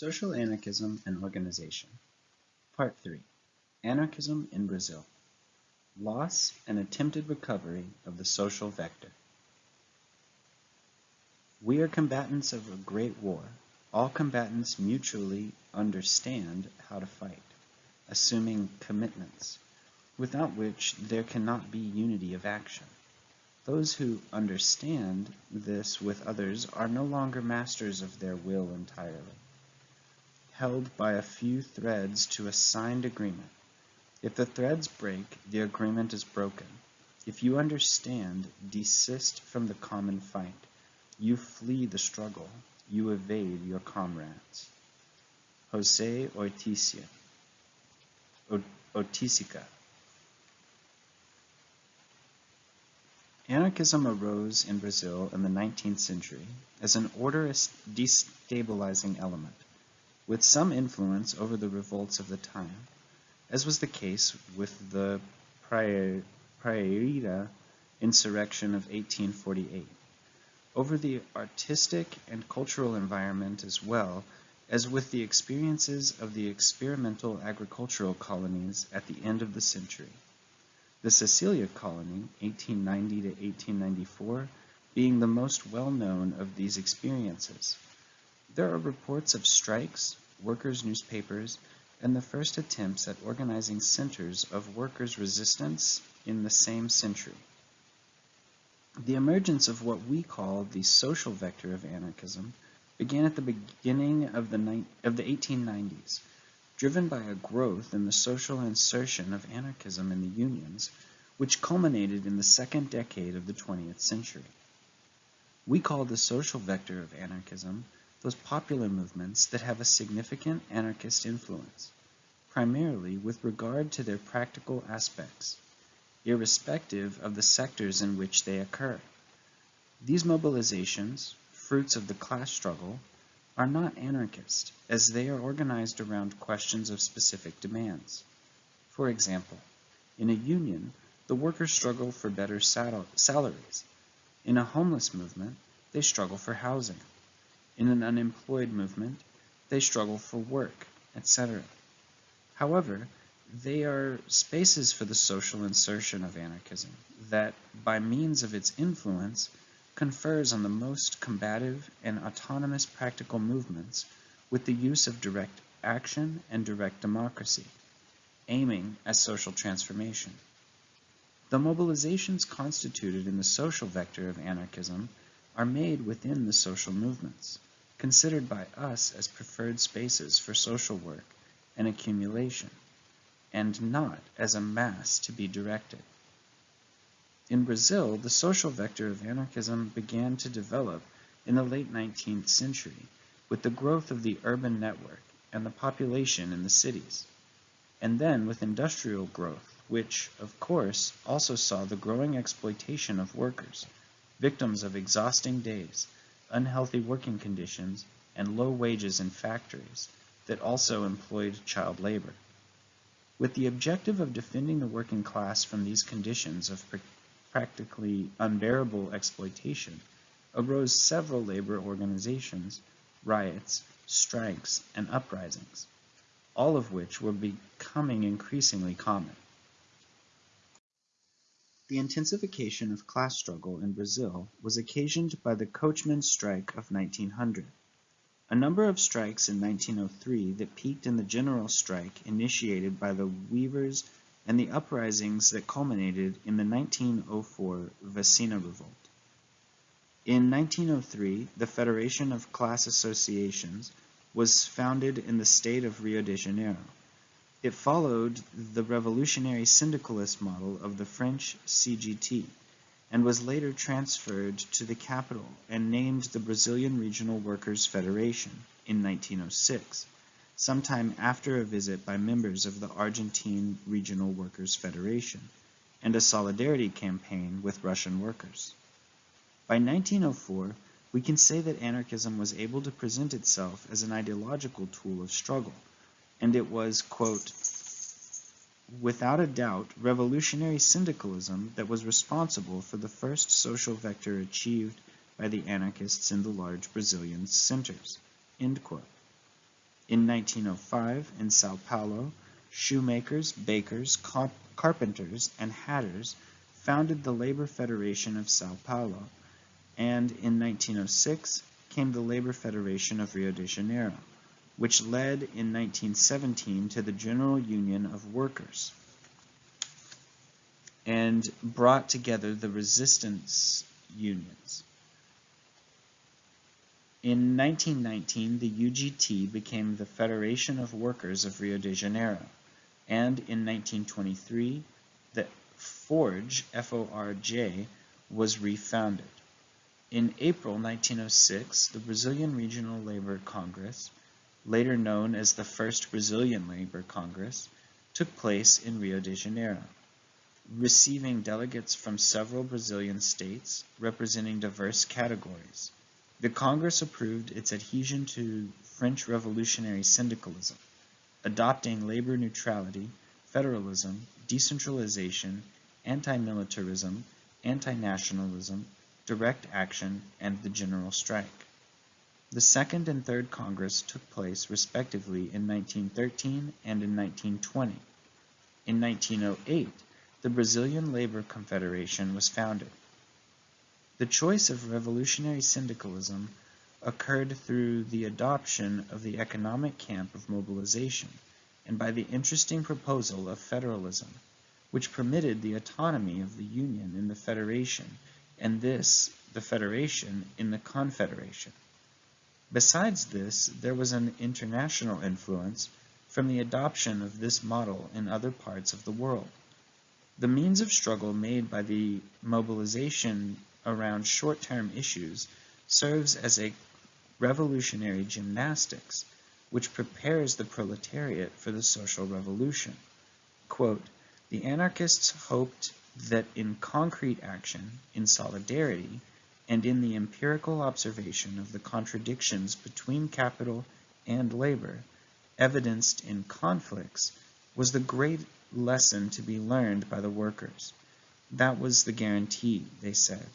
Social Anarchism and Organization Part 3 Anarchism in Brazil Loss and Attempted Recovery of the Social Vector We are combatants of a great war. All combatants mutually understand how to fight, assuming commitments, without which there cannot be unity of action. Those who understand this with others are no longer masters of their will entirely held by a few threads to a signed agreement. If the threads break, the agreement is broken. If you understand, desist from the common fight. You flee the struggle. You evade your comrades. Jose Orticia Oiticica Anarchism arose in Brazil in the 19th century as an order destabilizing element with some influence over the revolts of the time, as was the case with the Praieira insurrection of 1848, over the artistic and cultural environment as well as with the experiences of the experimental agricultural colonies at the end of the century. The Cecilia colony, 1890 to 1894, being the most well-known of these experiences. There are reports of strikes, workers' newspapers, and the first attempts at organizing centers of workers' resistance in the same century. The emergence of what we call the social vector of anarchism began at the beginning of the, of the 1890s, driven by a growth in the social insertion of anarchism in the unions, which culminated in the second decade of the 20th century. We call the social vector of anarchism those popular movements that have a significant anarchist influence, primarily with regard to their practical aspects, irrespective of the sectors in which they occur. These mobilizations, fruits of the class struggle, are not anarchist, as they are organized around questions of specific demands. For example, in a union, the workers struggle for better sal salaries. In a homeless movement, they struggle for housing in an unemployed movement, they struggle for work, etc. However, they are spaces for the social insertion of anarchism that, by means of its influence, confers on the most combative and autonomous practical movements with the use of direct action and direct democracy, aiming at social transformation. The mobilizations constituted in the social vector of anarchism are made within the social movements considered by us as preferred spaces for social work and accumulation, and not as a mass to be directed. In Brazil, the social vector of anarchism began to develop in the late 19th century with the growth of the urban network and the population in the cities, and then with industrial growth, which, of course, also saw the growing exploitation of workers, victims of exhausting days, unhealthy working conditions, and low wages in factories that also employed child labor. With the objective of defending the working class from these conditions of pr practically unbearable exploitation, arose several labor organizations, riots, strikes, and uprisings, all of which were becoming increasingly common. The intensification of class struggle in Brazil was occasioned by the coachmen's strike of 1900. A number of strikes in 1903 that peaked in the general strike initiated by the weavers and the uprisings that culminated in the 1904 Vacina Revolt. In 1903, the Federation of Class Associations was founded in the state of Rio de Janeiro. It followed the revolutionary syndicalist model of the French CGT and was later transferred to the capital and named the Brazilian Regional Workers' Federation in 1906, sometime after a visit by members of the Argentine Regional Workers' Federation and a solidarity campaign with Russian workers. By 1904, we can say that anarchism was able to present itself as an ideological tool of struggle and it was, quote, without a doubt, revolutionary syndicalism that was responsible for the first social vector achieved by the anarchists in the large Brazilian centers. End quote. In 1905, in Sao Paulo, shoemakers, bakers, carpenters, and hatters founded the Labor Federation of Sao Paulo, and in 1906 came the Labor Federation of Rio de Janeiro, which led in 1917 to the General Union of Workers and brought together the resistance unions. In 1919, the UGT became the Federation of Workers of Rio de Janeiro, and in 1923, the FORJ, F-O-R-J, was refounded. In April 1906, the Brazilian Regional Labor Congress, later known as the First Brazilian Labor Congress, took place in Rio de Janeiro, receiving delegates from several Brazilian states representing diverse categories. The Congress approved its adhesion to French revolutionary syndicalism, adopting labor neutrality, federalism, decentralization, anti-militarism, anti-nationalism, direct action, and the general strike. The Second and Third Congress took place respectively in 1913 and in 1920. In 1908, the Brazilian Labor Confederation was founded. The choice of revolutionary syndicalism occurred through the adoption of the economic camp of mobilization and by the interesting proposal of federalism, which permitted the autonomy of the Union in the Federation and this, the Federation, in the Confederation. Besides this, there was an international influence from the adoption of this model in other parts of the world. The means of struggle made by the mobilization around short-term issues serves as a revolutionary gymnastics which prepares the proletariat for the social revolution. Quote, the anarchists hoped that in concrete action, in solidarity, and in the empirical observation of the contradictions between capital and labor, evidenced in conflicts, was the great lesson to be learned by the workers. That was the guarantee, they said,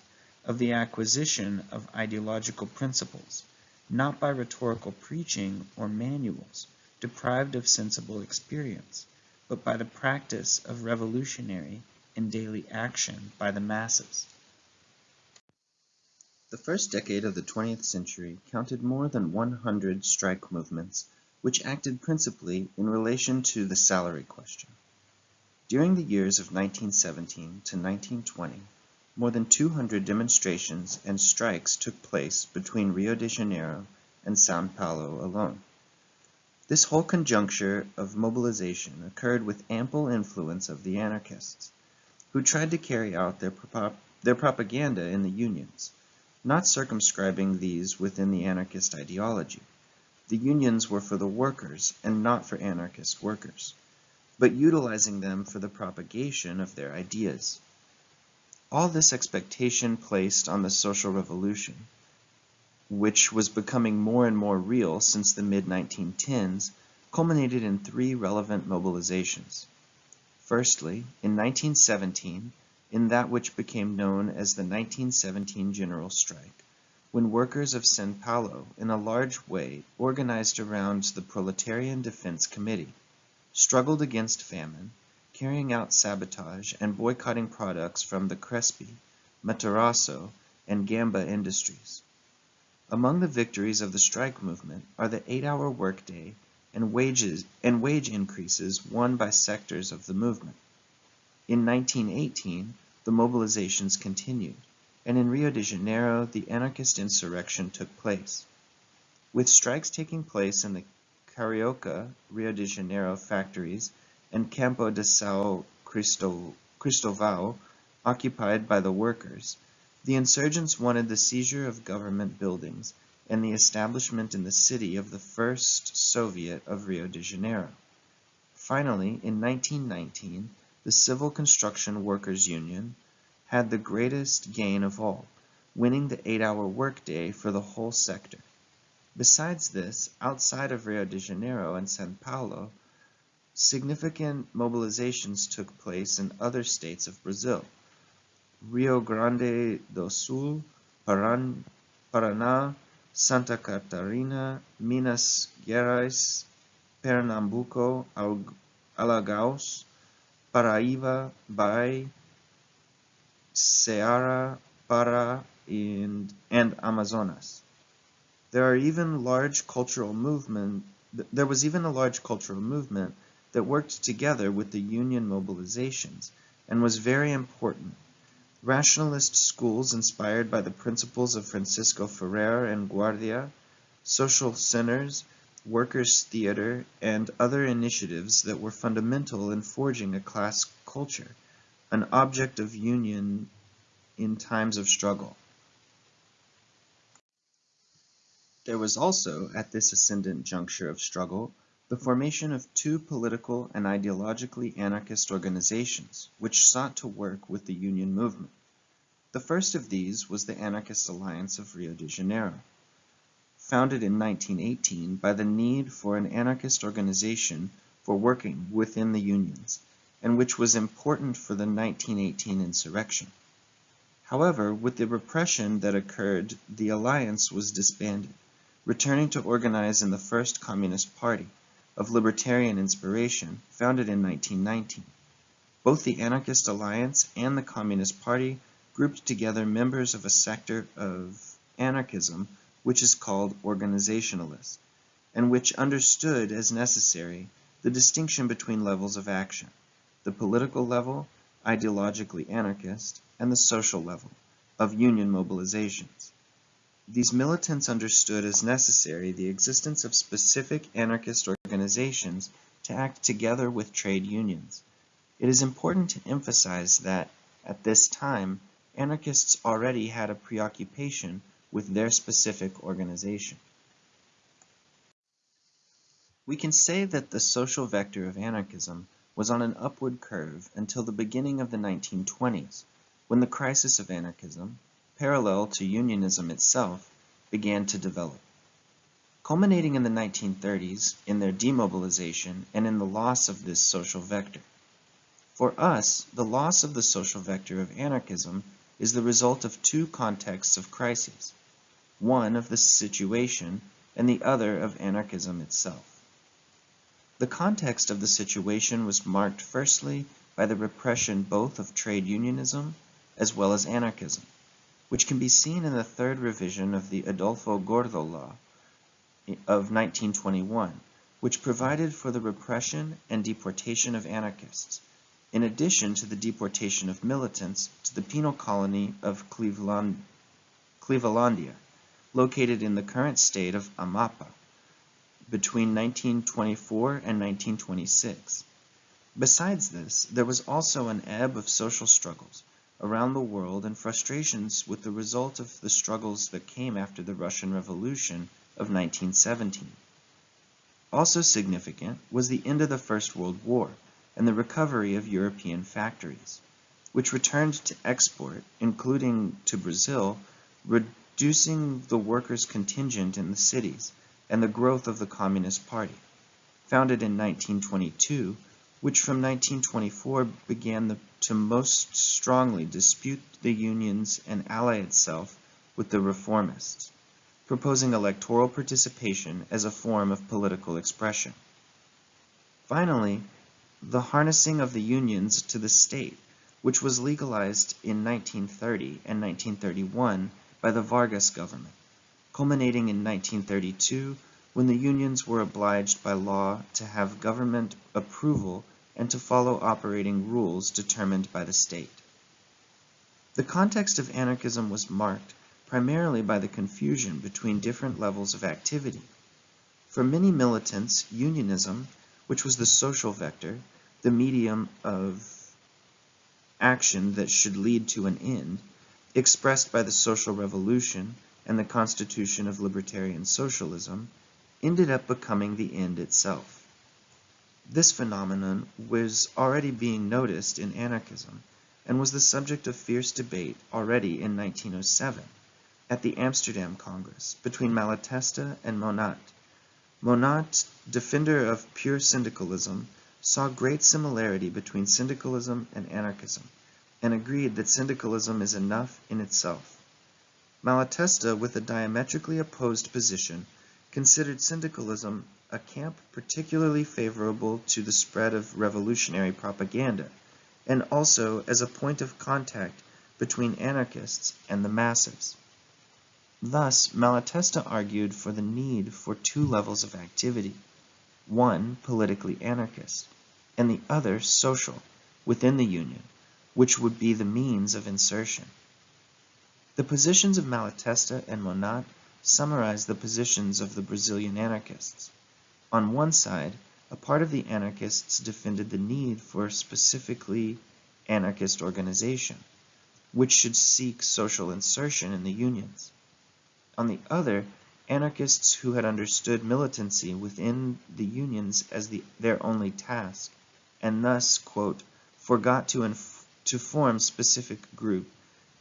of the acquisition of ideological principles, not by rhetorical preaching or manuals, deprived of sensible experience, but by the practice of revolutionary and daily action by the masses. The first decade of the 20th century counted more than 100 strike movements, which acted principally in relation to the salary question. During the years of 1917 to 1920, more than 200 demonstrations and strikes took place between Rio de Janeiro and Sao Paulo alone. This whole conjuncture of mobilization occurred with ample influence of the anarchists, who tried to carry out their, prop their propaganda in the unions, not circumscribing these within the anarchist ideology. The unions were for the workers and not for anarchist workers, but utilizing them for the propagation of their ideas. All this expectation placed on the social revolution, which was becoming more and more real since the mid-1910s, culminated in three relevant mobilizations. Firstly, in 1917, in that which became known as the 1917 General Strike, when workers of São Paulo, in a large way organized around the Proletarian Defense Committee, struggled against famine, carrying out sabotage and boycotting products from the Crespi, Matarazzo, and Gamba industries. Among the victories of the strike movement are the eight-hour workday and wages and wage increases won by sectors of the movement. In 1918, the mobilizations continued, and in Rio de Janeiro, the anarchist insurrection took place. With strikes taking place in the Carioca, Rio de Janeiro factories and Campo de São Cristóvão occupied by the workers, the insurgents wanted the seizure of government buildings and the establishment in the city of the first Soviet of Rio de Janeiro. Finally, in 1919, the Civil Construction Workers Union had the greatest gain of all, winning the eight-hour workday for the whole sector. Besides this, outside of Rio de Janeiro and Sao Paulo, Significant mobilizations took place in other states of Brazil. Rio Grande do Sul, Paraná, Santa Catarina, Minas Gerais, Pernambuco, Alagoas, Paraíba, Bahia, Ceará, Pará, and, and Amazonas. There are even large cultural movement. There was even a large cultural movement that worked together with the Union mobilizations and was very important. Rationalist schools inspired by the principles of Francisco Ferrer and Guardia, social centers, workers' theater, and other initiatives that were fundamental in forging a class culture, an object of union in times of struggle. There was also, at this ascendant juncture of struggle, the formation of two political and ideologically anarchist organizations which sought to work with the Union movement. The first of these was the Anarchist Alliance of Rio de Janeiro, founded in 1918 by the need for an anarchist organization for working within the unions, and which was important for the 1918 insurrection. However, with the repression that occurred, the alliance was disbanded, returning to organize in the First Communist Party, of libertarian inspiration, founded in 1919. Both the Anarchist Alliance and the Communist Party grouped together members of a sector of anarchism which is called organizationalist, and which understood as necessary the distinction between levels of action, the political level, ideologically anarchist, and the social level, of union mobilizations. These militants understood as necessary the existence of specific anarchist organizations to act together with trade unions. It is important to emphasize that, at this time, anarchists already had a preoccupation with their specific organization. We can say that the social vector of anarchism was on an upward curve until the beginning of the 1920s, when the crisis of anarchism, parallel to unionism itself, began to develop. Culminating in the 1930s in their demobilization and in the loss of this social vector. For us, the loss of the social vector of anarchism is the result of two contexts of crises, one of the situation and the other of anarchism itself. The context of the situation was marked firstly by the repression both of trade unionism as well as anarchism which can be seen in the third revision of the Adolfo Gordo Law of 1921, which provided for the repression and deportation of anarchists, in addition to the deportation of militants to the penal colony of Cleveland, Clevelandia, located in the current state of Amapa, between 1924 and 1926. Besides this, there was also an ebb of social struggles, around the world and frustrations with the result of the struggles that came after the Russian Revolution of 1917. Also significant was the end of the First World War and the recovery of European factories, which returned to export, including to Brazil, reducing the workers' contingent in the cities and the growth of the Communist Party, founded in 1922 which from 1924 began the, to most strongly dispute the unions and ally itself with the reformists, proposing electoral participation as a form of political expression. Finally, the harnessing of the unions to the state, which was legalized in 1930 and 1931 by the Vargas government, culminating in 1932 when the unions were obliged by law to have government approval and to follow operating rules determined by the state. The context of anarchism was marked primarily by the confusion between different levels of activity. For many militants, unionism, which was the social vector, the medium of action that should lead to an end, expressed by the social revolution and the constitution of libertarian socialism, ended up becoming the end itself. This phenomenon was already being noticed in anarchism and was the subject of fierce debate already in 1907 at the Amsterdam Congress between Malatesta and Monatte. Monatte, defender of pure syndicalism, saw great similarity between syndicalism and anarchism and agreed that syndicalism is enough in itself. Malatesta, with a diametrically opposed position, considered syndicalism a camp particularly favorable to the spread of revolutionary propaganda, and also as a point of contact between anarchists and the masses. Thus, Malatesta argued for the need for two levels of activity, one politically anarchist, and the other social, within the Union, which would be the means of insertion. The positions of Malatesta and Monatte summarize the positions of the Brazilian anarchists. On one side, a part of the anarchists defended the need for a specifically anarchist organization, which should seek social insertion in the unions. On the other, anarchists who had understood militancy within the unions as the, their only task, and thus, quote, forgot to, to form specific group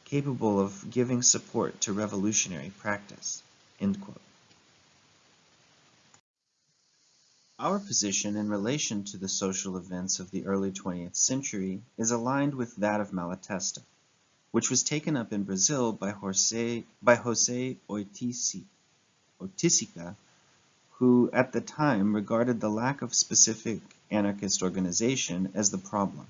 capable of giving support to revolutionary practice, end quote. Our position in relation to the social events of the early 20th century is aligned with that of Malatesta which was taken up in Brazil by Jose, by Jose Oiticica, who at the time regarded the lack of specific anarchist organization as the problem.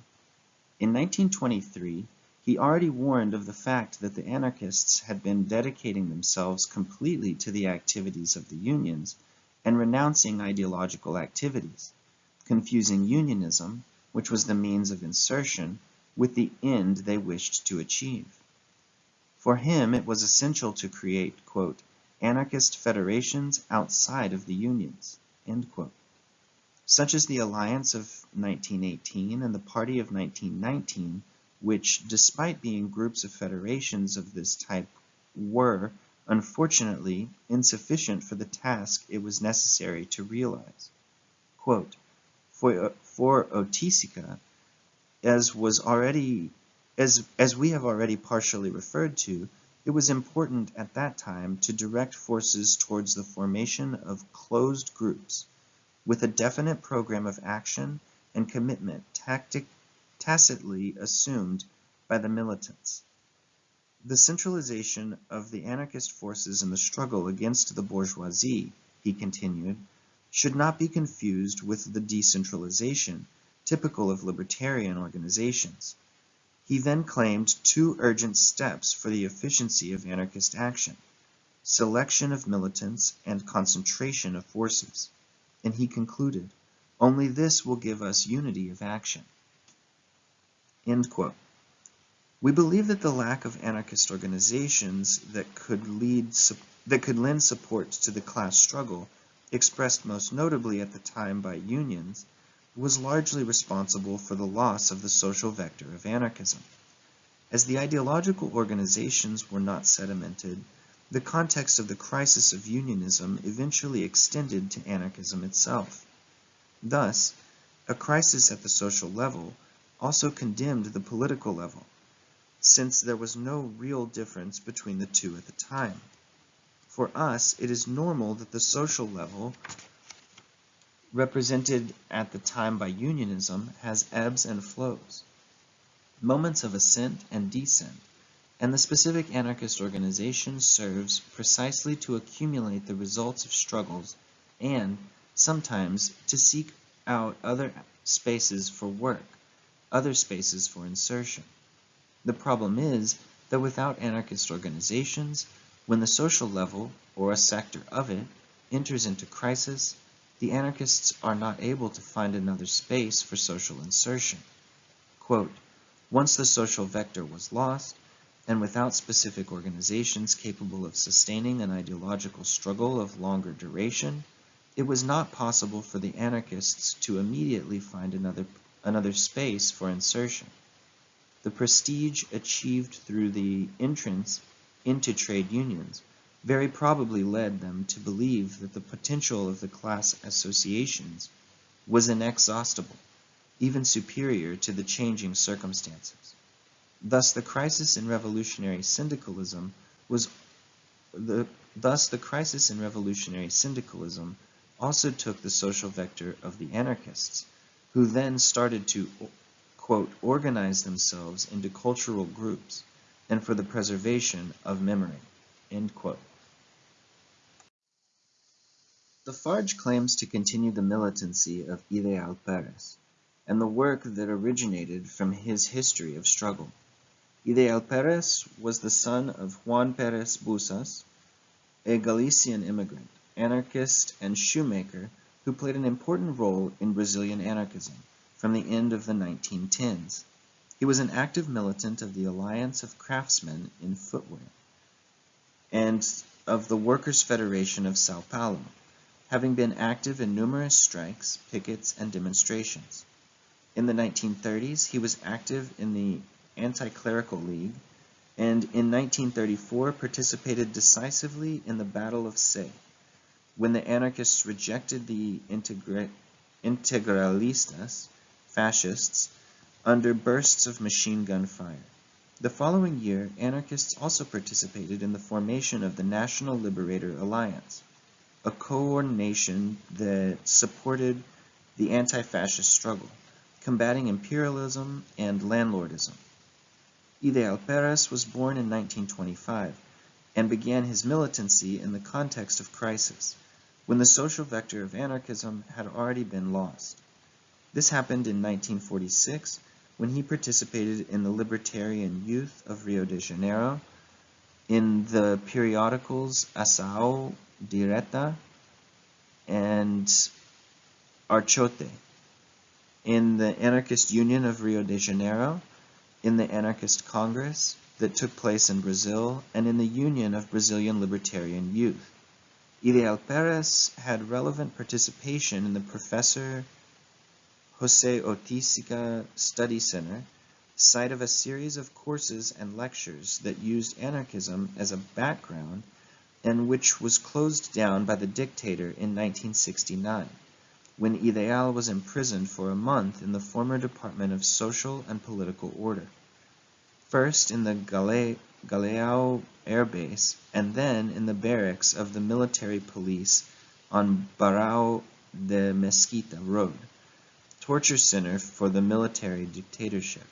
In 1923, he already warned of the fact that the anarchists had been dedicating themselves completely to the activities of the unions and renouncing ideological activities, confusing unionism, which was the means of insertion, with the end they wished to achieve. For him it was essential to create, quote, anarchist federations outside of the unions, such as the Alliance of 1918 and the Party of 1919, which, despite being groups of federations of this type, were, unfortunately, insufficient for the task it was necessary to realize. Quote, for, for Oiticica, as was already as, as we have already partially referred to, it was important at that time to direct forces towards the formation of closed groups with a definite program of action and commitment tactic, tacitly assumed by the militants. The centralization of the anarchist forces in the struggle against the bourgeoisie, he continued, should not be confused with the decentralization typical of libertarian organizations. He then claimed two urgent steps for the efficiency of anarchist action, selection of militants and concentration of forces. And he concluded, only this will give us unity of action. We believe that the lack of anarchist organizations that could, lead, that could lend support to the class struggle, expressed most notably at the time by unions, was largely responsible for the loss of the social vector of anarchism. As the ideological organizations were not sedimented, the context of the crisis of unionism eventually extended to anarchism itself. Thus, a crisis at the social level also condemned the political level, since there was no real difference between the two at the time. For us, it is normal that the social level represented at the time by unionism, has ebbs and flows, moments of ascent and descent, and the specific anarchist organization serves precisely to accumulate the results of struggles and, sometimes, to seek out other spaces for work, other spaces for insertion. The problem is that without anarchist organizations, when the social level, or a sector of it, enters into crisis, the anarchists are not able to find another space for social insertion. Quote, Once the social vector was lost, and without specific organizations capable of sustaining an ideological struggle of longer duration, it was not possible for the anarchists to immediately find another, another space for insertion. The prestige achieved through the entrance into trade unions very probably led them to believe that the potential of the class associations was inexhaustible, even superior to the changing circumstances. Thus the crisis in revolutionary syndicalism was the, thus the crisis in revolutionary syndicalism also took the social vector of the anarchists, who then started to quote, organize themselves into cultural groups and for the preservation of memory. The FARJ claims to continue the militancy of Ideal Peres, and the work that originated from his history of struggle. Ideal Peres was the son of Juan Peres Busas, a Galician immigrant, anarchist, and shoemaker who played an important role in Brazilian anarchism from the end of the 1910s. He was an active militant of the Alliance of Craftsmen in Footwear and of the Workers' Federation of Sao Paulo, having been active in numerous strikes, pickets, and demonstrations. In the 1930s, he was active in the Anti-Clerical League, and in 1934 participated decisively in the Battle of Sé, when the anarchists rejected the integra integralistas, fascists, under bursts of machine gun fire. The following year, anarchists also participated in the formation of the National Liberator Alliance, a coordination that supported the anti-fascist struggle, combating imperialism and landlordism. Ideal Peres was born in 1925 and began his militancy in the context of crisis, when the social vector of anarchism had already been lost. This happened in 1946 when he participated in the Libertarian Youth of Rio de Janeiro, in the periodicals Ação Direta and Archote, in the Anarchist Union of Rio de Janeiro, in the Anarchist Congress that took place in Brazil, and in the Union of Brazilian Libertarian Youth. Ideal Peres had relevant participation in the Professor Jose Oiticica Study Center, site of a series of courses and lectures that used anarchism as a background and which was closed down by the dictator in 1969, when Ideal was imprisoned for a month in the former Department of Social and Political Order, first in the Gale Galeao Air Base and then in the barracks of the military police on Barão de Mesquita Road, torture center for the military dictatorship.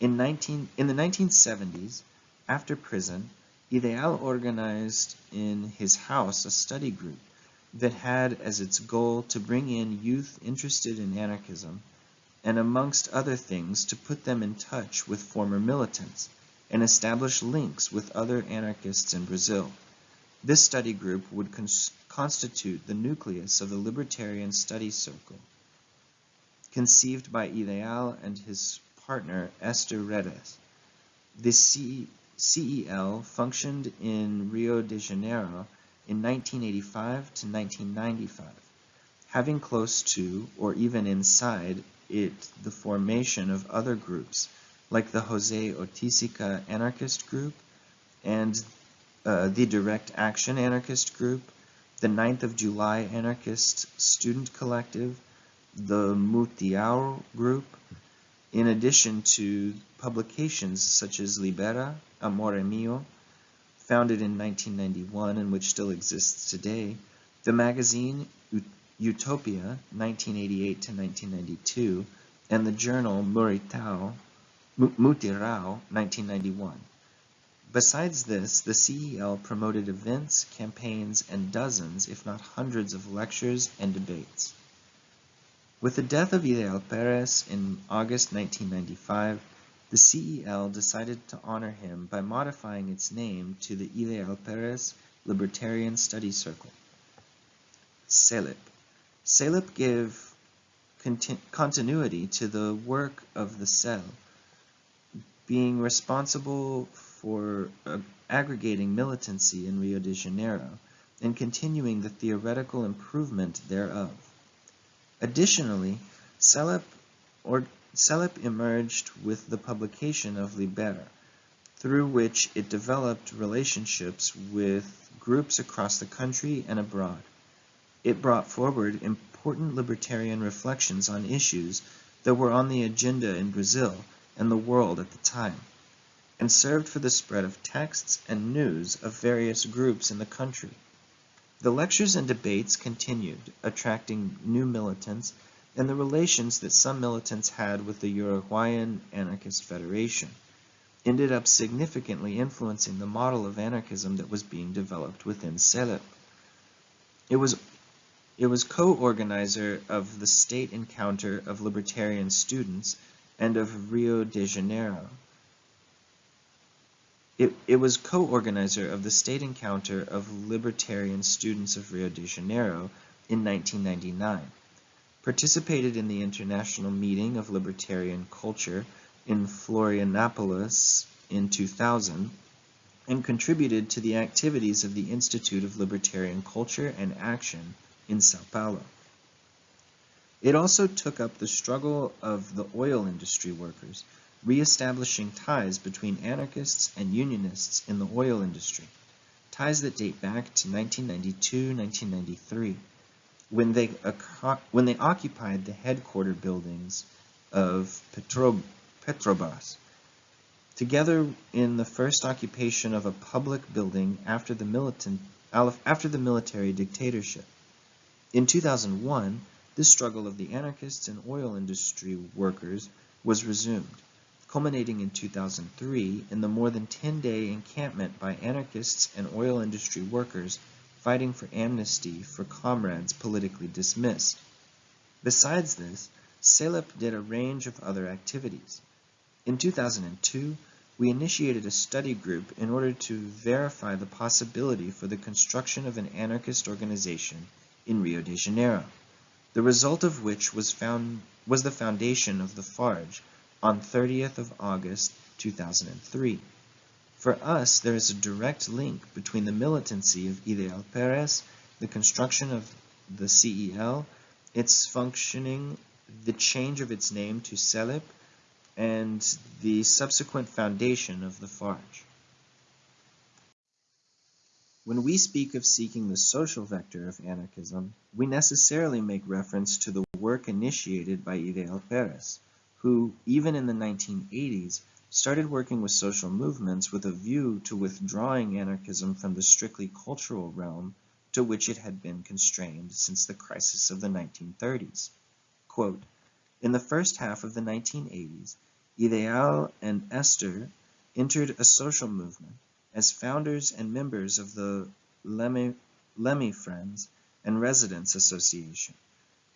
In, 19, in the 1970s, after prison, Ideal organized in his house a study group that had as its goal to bring in youth interested in anarchism and amongst other things to put them in touch with former militants and establish links with other anarchists in Brazil. This study group would constitute the nucleus of the Libertarian Study Circle, conceived by Ideal and his partner Esther Redes. The C CEL functioned in Rio de Janeiro in 1985 to 1995, having close to, or even inside it, the formation of other groups, like the Jose Oiticica Anarchist Group and uh, the Direct Action Anarchist Group, the 9th of July Anarchist Student Collective, the Mutirao Group, in addition to publications such as Libera, Amore Mio, founded in 1991 and which still exists today, the magazine Utopia, 1988 to 1992, and the journal Muritao, Mutirao, 1991. Besides this, the CEL promoted events, campaigns, and dozens, if not hundreds of lectures and debates. With the death of Ideal Peres in August 1995, the CEL decided to honor him by modifying its name to the Ideal Peres Libertarian Study Circle. CELIP. CELIP gave continuity to the work of the CEL, being responsible for uh, aggregating militancy in Rio de Janeiro and continuing the theoretical improvement thereof. Additionally, CELIP, or, CELIP emerged with the publication of Libera, through which it developed relationships with groups across the country and abroad. It brought forward important libertarian reflections on issues that were on the agenda in Brazil and the world at the time, and served for the spread of texts and news of various groups in the country. The lectures and debates continued, attracting new militants and the relations that some militants had with the Uruguayan Anarchist Federation. ended up significantly influencing the model of anarchism that was being developed within CELIP. It was, it was co-organizer of the State Encounter of Libertarian Students and of Rio de Janeiro. It, it was co-organizer of the State Encounter of Libertarian Students of Rio de Janeiro in 1999, participated in the International Meeting of Libertarian Culture in Florianopolis in 2000, and contributed to the activities of the Institute of Libertarian Culture and Action in Sao Paulo. It also took up the struggle of the oil industry workers, re-establishing ties between anarchists and unionists in the oil industry, ties that date back to 1992-1993, when they, when they occupied the headquarter buildings of Petro Petrobras, together in the first occupation of a public building after the, militant, after the military dictatorship. In 2001, this struggle of the anarchists and oil industry workers was resumed, culminating in 2003 in the more than 10-day encampment by anarchists and oil industry workers fighting for amnesty for comrades politically dismissed. Besides this, CELIP did a range of other activities. In 2002, we initiated a study group in order to verify the possibility for the construction of an anarchist organization in Rio de Janeiro, the result of which was, found, was the foundation of the FARJ on 30th of August 2003. For us, there is a direct link between the militancy of Ideal Peres, the construction of the CEL, its functioning, the change of its name to CELIP, and the subsequent foundation of the FARJ. When we speak of seeking the social vector of anarchism, we necessarily make reference to the work initiated by Ideal Peres, who, even in the 1980s, started working with social movements with a view to withdrawing anarchism from the strictly cultural realm to which it had been constrained since the crisis of the 1930s. Quote, in the first half of the 1980s, Ideal and Esther entered a social movement as founders and members of the Lemmy, Leme Friends and Residents Association.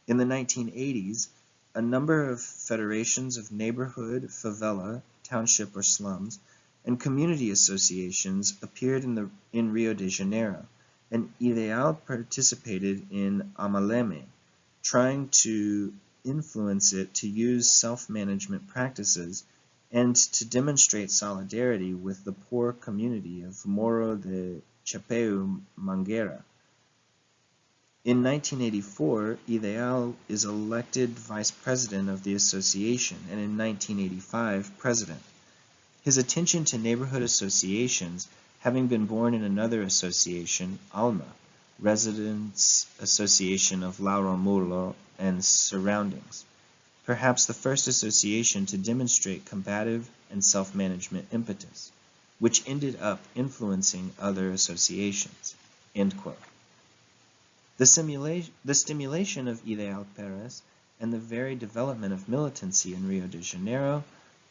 In the 1980s, a number of federations of neighborhood, favela, township or slums, and community associations appeared in, the, in Rio de Janeiro, and Ideal participated in Amaleme, trying to influence it to use self-management practices and to demonstrate solidarity with the poor community of Morro de Chapeu Mangueira. In 1984, Ideal is elected vice president of the association and in 1985, president. His attention to neighborhood associations, having been born in another association, ALMA, Residents Association of Lauro Müller and surroundings, perhaps the first association to demonstrate combative and self-management impetus, which ended up influencing other associations. The, simulation, the stimulation of Ideal Peres and the very development of militancy in Rio de Janeiro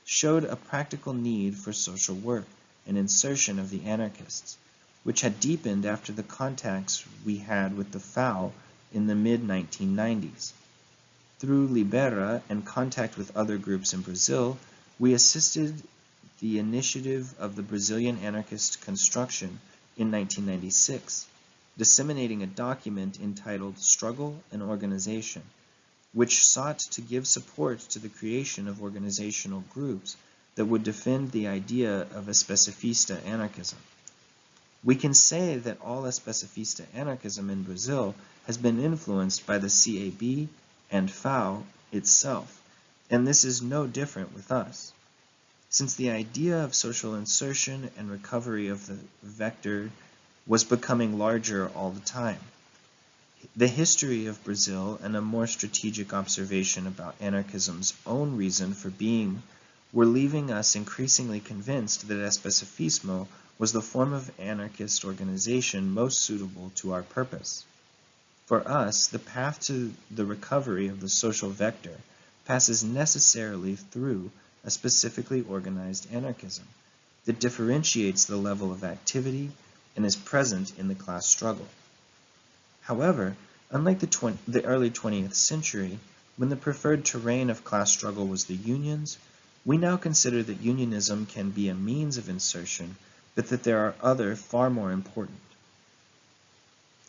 showed a practical need for social work and insertion of the anarchists, which had deepened after the contacts we had with the FAO in the mid-1990s. Through Libera and contact with other groups in Brazil, we assisted the initiative of the Brazilian anarchist construction in 1996, disseminating a document entitled Struggle and Organization, which sought to give support to the creation of organizational groups that would defend the idea of especifista anarchism. We can say that all especifista anarchism in Brazil has been influenced by the CAB and FAO itself, and this is no different with us. Since the idea of social insertion and recovery of the vector was becoming larger all the time. The history of Brazil and a more strategic observation about anarchism's own reason for being were leaving us increasingly convinced that especificismo was the form of anarchist organization most suitable to our purpose. For us, the path to the recovery of the social vector passes necessarily through a specifically organized anarchism, that differentiates the level of activity and is present in the class struggle. However, unlike the, the early 20th century, when the preferred terrain of class struggle was the unions, we now consider that unionism can be a means of insertion, but that there are other far more important.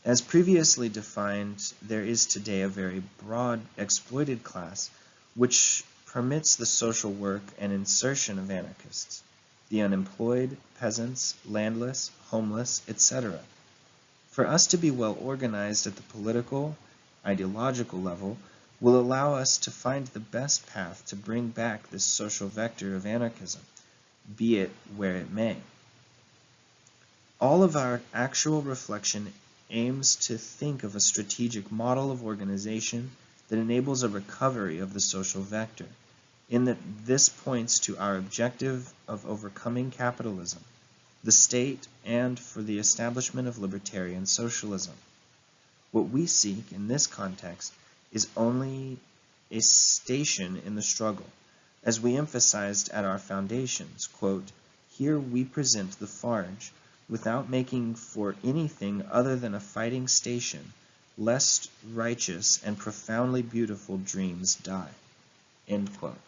As previously defined, there is today a very broad exploited class which permits the social work and insertion of anarchists, the unemployed, peasants, landless, homeless, etc. For us to be well organized at the political, ideological level will allow us to find the best path to bring back this social vector of anarchism, be it where it may. All of our actual reflection aims to think of a strategic model of organization that enables a recovery of the social vector, in that this points to our objective of overcoming capitalism, the state, and for the establishment of libertarian socialism. What we seek in this context is only a station in the struggle. As we emphasized at our foundations, quote, here we present the FARJ without making for anything other than a fighting station, lest righteous and profoundly beautiful dreams die. End quote.